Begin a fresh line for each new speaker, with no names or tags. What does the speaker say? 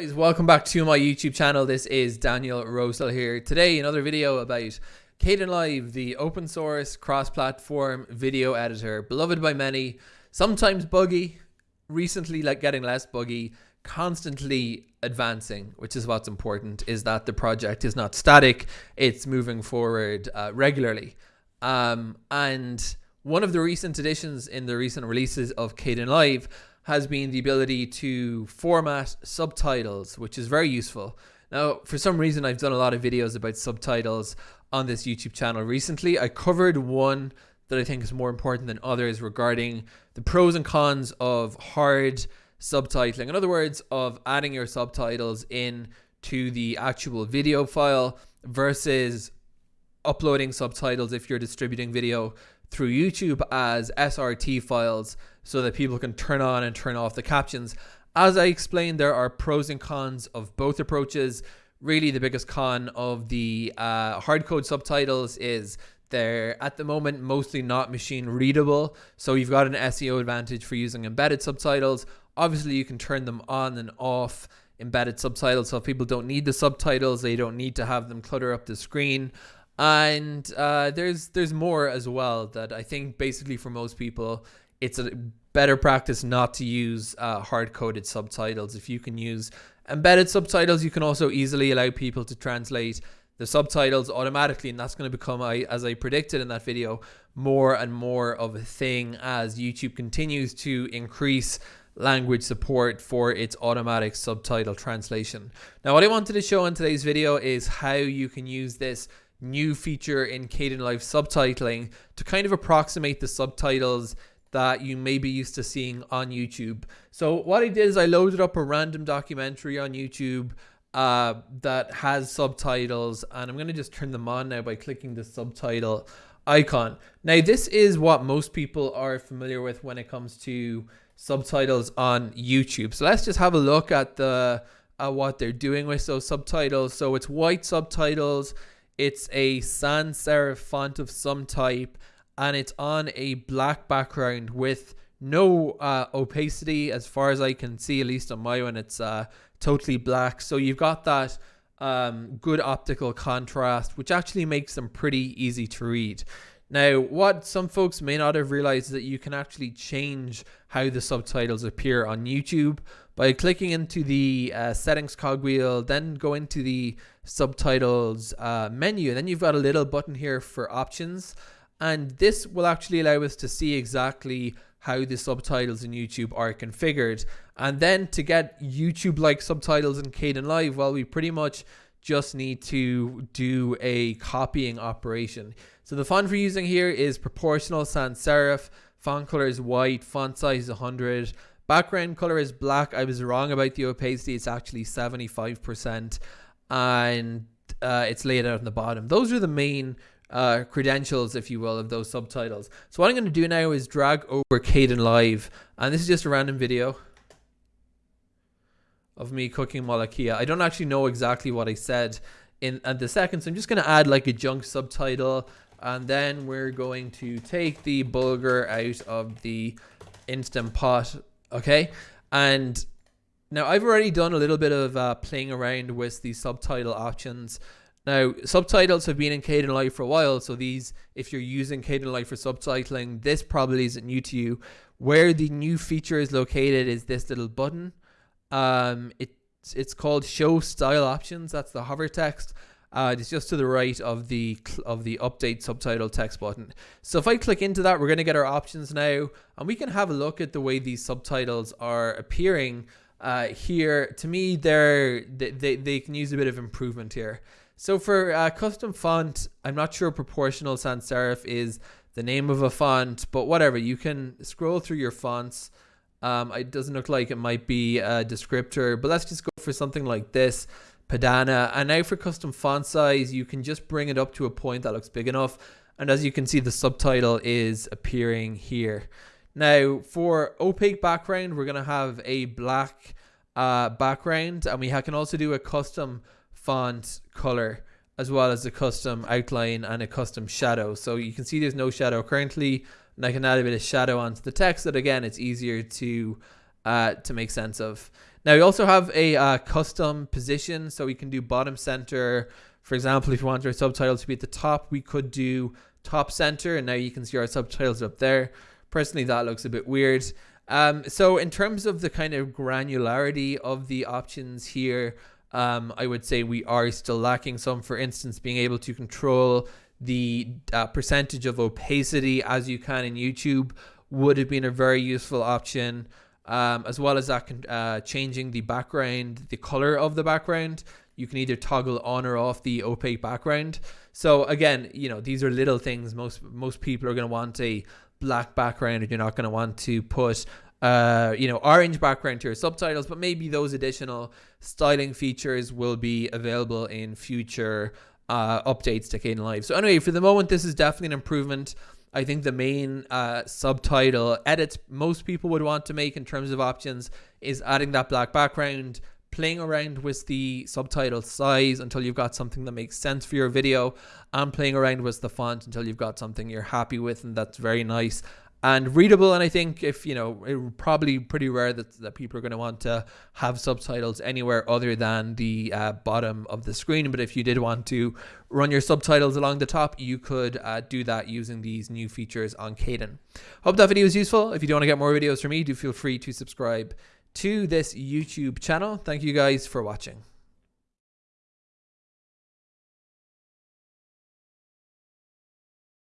Guys, welcome back to my YouTube channel. This is Daniel Rosehill here. Today, another video about Kdenlive, the open source cross-platform video editor, beloved by many, sometimes buggy, recently like getting less buggy, constantly advancing, which is what's important, is that the project is not static, it's moving forward uh, regularly. Um, and one of the recent additions in the recent releases of Kdenlive has been the ability to format subtitles, which is very useful. Now, for some reason, I've done a lot of videos about subtitles on this YouTube channel recently. I covered one that I think is more important than others regarding the pros and cons of hard subtitling. In other words, of adding your subtitles in to the actual video file versus uploading subtitles if you're distributing video through YouTube as SRT files so that people can turn on and turn off the captions. As I explained, there are pros and cons of both approaches. Really, the biggest con of the uh, hardcode subtitles is they're at the moment mostly not machine readable. So you've got an SEO advantage for using embedded subtitles. Obviously, you can turn them on and off embedded subtitles. So if people don't need the subtitles, they don't need to have them clutter up the screen and uh, there's there's more as well that I think basically for most people it's a better practice not to use uh, hard coded subtitles. If you can use embedded subtitles, you can also easily allow people to translate the subtitles automatically, and that's going to become, as I predicted in that video, more and more of a thing as YouTube continues to increase language support for its automatic subtitle translation. Now, what I wanted to show in today's video is how you can use this new feature in Kdenlive subtitling to kind of approximate the subtitles that you may be used to seeing on YouTube. So what I did is I loaded up a random documentary on YouTube uh, that has subtitles and I'm going to just turn them on now by clicking the subtitle icon. Now this is what most people are familiar with when it comes to subtitles on YouTube. So let's just have a look at the uh, what they're doing with those subtitles. So it's white subtitles. It's a sans serif font of some type and it's on a black background with no uh, opacity as far as I can see, at least on my one, it's uh, totally black. So you've got that um, good optical contrast, which actually makes them pretty easy to read. Now, what some folks may not have realized is that you can actually change how the subtitles appear on YouTube by clicking into the uh, settings cogwheel, then go into the subtitles uh, menu. And then you've got a little button here for options. And this will actually allow us to see exactly how the subtitles in YouTube are configured. And then to get YouTube-like subtitles in Kdenlive, well, we pretty much just need to do a copying operation. So the font we're using here is proportional sans serif. Font color is white. Font size is 100. Background color is black. I was wrong about the opacity. It's actually 75% and uh, it's laid out on the bottom. Those are the main uh, credentials, if you will, of those subtitles. So what I'm going to do now is drag over Caden Kdenlive, and this is just a random video of me cooking malakia. I don't actually know exactly what I said in at the second, so I'm just going to add like a junk subtitle, and then we're going to take the bulgur out of the instant pot, okay? And now, I've already done a little bit of uh, playing around with the subtitle options. Now, subtitles have been in Kdenlive for a while, so these, if you're using Kdenlive for subtitling, this probably isn't new to you. Where the new feature is located is this little button. Um, it's it's called Show Style Options. That's the hover text. Uh, it's just to the right of the of the update subtitle text button. So if I click into that, we're going to get our options now, and we can have a look at the way these subtitles are appearing uh, here, to me, they're, they, they, they can use a bit of improvement here. So for uh, custom font, I'm not sure proportional sans serif is the name of a font, but whatever, you can scroll through your fonts. Um, it doesn't look like it might be a descriptor, but let's just go for something like this, Padana. And now for custom font size, you can just bring it up to a point that looks big enough. And as you can see, the subtitle is appearing here. Now, for opaque background, we're going to have a black uh, background, and we can also do a custom font color as well as a custom outline and a custom shadow. So you can see there's no shadow currently, and I can add a bit of shadow onto the text that again, it's easier to uh, to make sense of. Now we also have a uh, custom position, so we can do bottom center. For example, if you want our subtitles to be at the top, we could do top center, and now you can see our subtitles up there. Personally, that looks a bit weird. Um, so in terms of the kind of granularity of the options here, um, I would say we are still lacking some. For instance, being able to control the uh, percentage of opacity as you can in YouTube would have been a very useful option. Um, as well as that, uh, changing the background, the color of the background. You can either toggle on or off the opaque background. So again, you know, these are little things. Most most people are going to want a black background, and you're not going to want to put uh, you know, orange background to your subtitles, but maybe those additional styling features will be available in future uh, updates to Kdenlive. So anyway, for the moment, this is definitely an improvement. I think the main uh, subtitle edits most people would want to make in terms of options is adding that black background, playing around with the subtitle size until you've got something that makes sense for your video, and playing around with the font until you've got something you're happy with and that's very nice and readable. And I think if you know, it probably pretty rare that, that people are going to want to have subtitles anywhere other than the uh, bottom of the screen. But if you did want to run your subtitles along the top, you could uh, do that using these new features on Kden. Hope that video was useful. If you do want to get more videos from me, do feel free to subscribe to this YouTube channel. Thank you guys for watching.